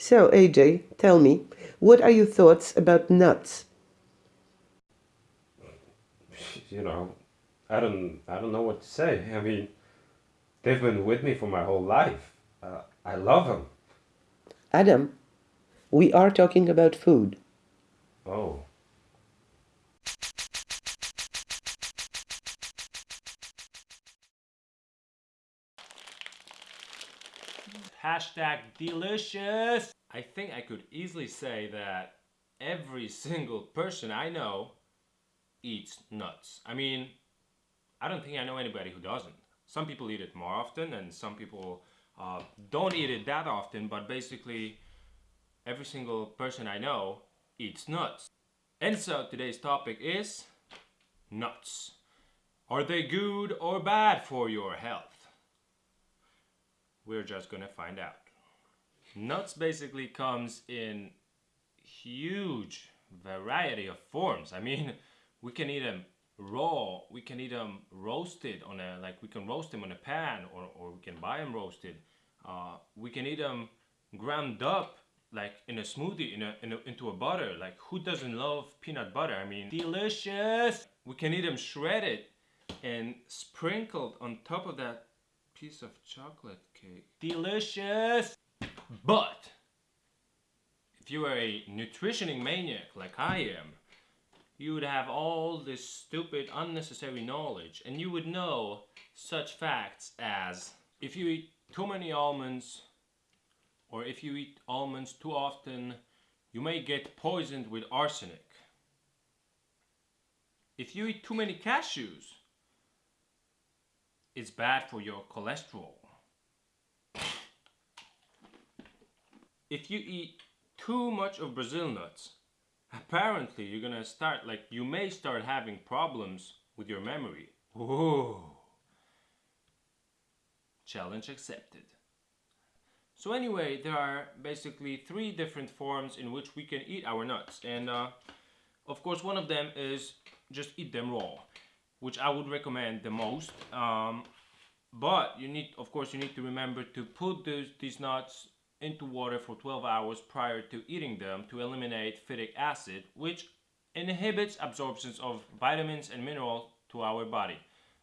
So, AJ, tell me, what are your thoughts about nuts? You know, I don't, I don't know what to say. I mean, they've been with me for my whole life. Uh, I love them. Adam, we are talking about food. Oh. Hashtag delicious. I think I could easily say that every single person I know eats nuts. I mean, I don't think I know anybody who doesn't. Some people eat it more often and some people uh, don't eat it that often, but basically every single person I know eats nuts. And so today's topic is nuts. Are they good or bad for your health? We're just gonna find out. Nuts basically comes in huge variety of forms. I mean, we can eat them raw, we can eat them roasted on a, like we can roast them on a pan or, or we can buy them roasted. Uh, we can eat them ground up like in a smoothie, in a, in a, into a butter. Like who doesn't love peanut butter? I mean, delicious. We can eat them shredded and sprinkled on top of that piece of chocolate cake. Delicious! But, if you were a nutritioning maniac like I am, you would have all this stupid unnecessary knowledge and you would know such facts as if you eat too many almonds or if you eat almonds too often you may get poisoned with arsenic. If you eat too many cashews it's bad for your cholesterol. If you eat too much of Brazil nuts, apparently you're gonna start, like you may start having problems with your memory. Challenge accepted. So anyway, there are basically three different forms in which we can eat our nuts. And uh, of course one of them is just eat them raw which I would recommend the most. Um, but you need, of course, you need to remember to put those, these nuts into water for 12 hours prior to eating them to eliminate phytic acid, which inhibits absorptions of vitamins and minerals to our body.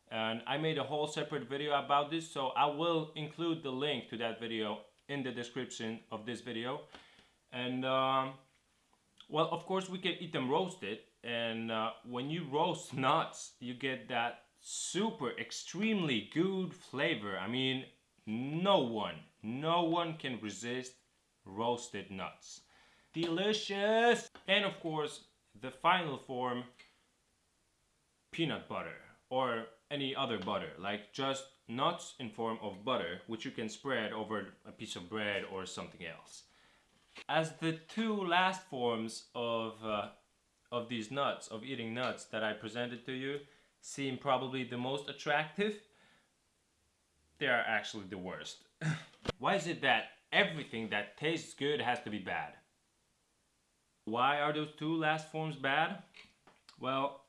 And I made a whole separate video about this, so I will include the link to that video in the description of this video. And um, well, of course, we can eat them roasted, and uh, when you roast nuts you get that super extremely good flavor. I mean no one no one can resist roasted nuts. Delicious! And of course the final form peanut butter or any other butter like just nuts in form of butter which you can spread over a piece of bread or something else as the two last forms of uh, of these nuts, of eating nuts that I presented to you seem probably the most attractive, they are actually the worst. Why is it that everything that tastes good has to be bad? Why are those two last forms bad? Well,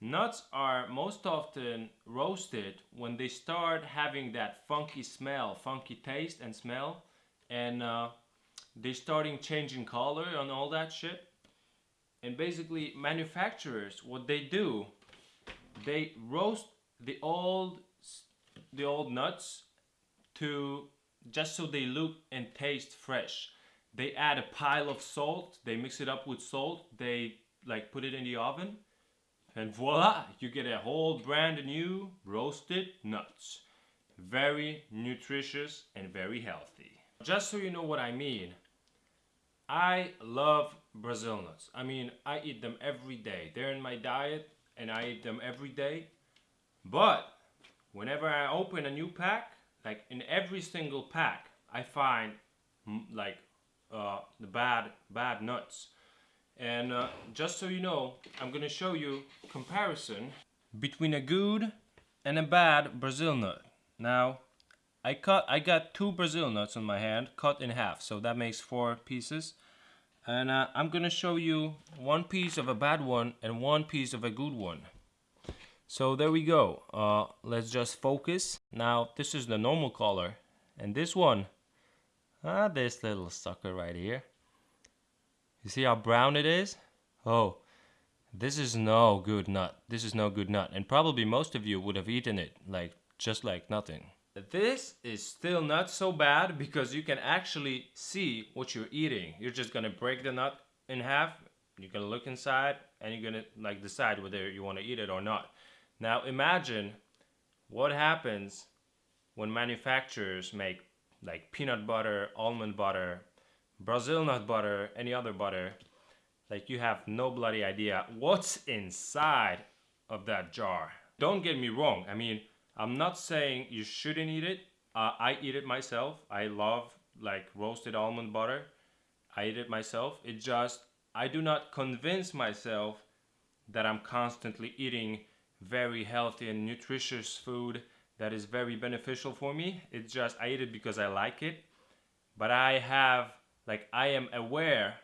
nuts are most often roasted when they start having that funky smell, funky taste and smell, and uh, they're starting changing color and all that shit. And basically manufacturers what they do they roast the old the old nuts to just so they look and taste fresh. They add a pile of salt they mix it up with salt they like put it in the oven and voila you get a whole brand new roasted nuts. Very nutritious and very healthy. Just so you know what I mean I love Brazil nuts. I mean, I eat them every day. They're in my diet and I eat them every day. But whenever I open a new pack, like in every single pack, I find like uh, the bad, bad nuts. And uh, just so you know, I'm gonna show you comparison between a good and a bad Brazil nut. Now, I cut, I got two Brazil nuts on my hand, cut in half, so that makes four pieces. And uh, I'm gonna show you one piece of a bad one and one piece of a good one. So there we go. Uh, let's just focus. Now this is the normal color, and this one, Ah, this little sucker right here. You see how brown it is? Oh, this is no good nut. This is no good nut. And probably most of you would have eaten it, like, just like nothing. This is still not so bad because you can actually see what you're eating. You're just gonna break the nut in half. You're gonna look inside and you're gonna like decide whether you wanna eat it or not. Now imagine what happens when manufacturers make like peanut butter, almond butter, Brazil nut butter, any other butter, like you have no bloody idea what's inside of that jar. Don't get me wrong. I mean, I'm not saying you shouldn't eat it. Uh, I eat it myself. I love like roasted almond butter. I eat it myself. It just, I do not convince myself that I'm constantly eating very healthy and nutritious food that is very beneficial for me. It's just I eat it because I like it. But I have like I am aware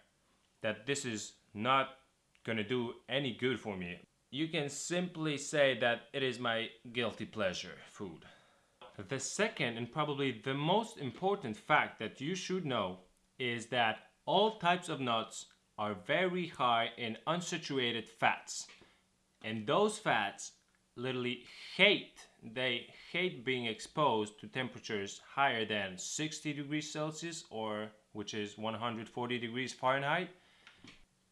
that this is not gonna do any good for me. You can simply say that it is my guilty pleasure food. The second and probably the most important fact that you should know is that all types of nuts are very high in unsaturated fats. And those fats literally hate, they hate being exposed to temperatures higher than 60 degrees Celsius or which is 140 degrees Fahrenheit.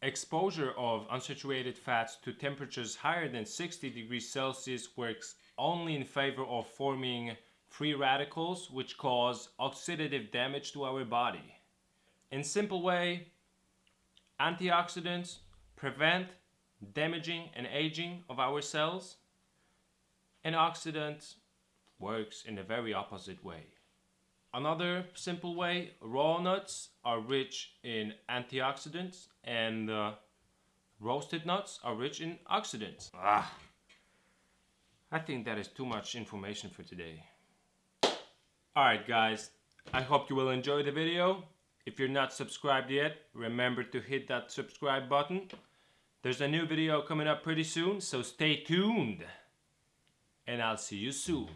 Exposure of unsaturated fats to temperatures higher than 60 degrees Celsius works only in favor of forming free radicals which cause oxidative damage to our body. In simple way, antioxidants prevent damaging and aging of our cells and oxidants works in a very opposite way. Another simple way, raw nuts are rich in antioxidants and uh, roasted nuts are rich in oxidants. Ah, I think that is too much information for today. Alright guys, I hope you will enjoy the video. If you're not subscribed yet, remember to hit that subscribe button. There's a new video coming up pretty soon, so stay tuned. And I'll see you soon.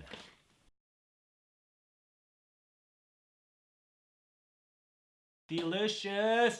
Delicious!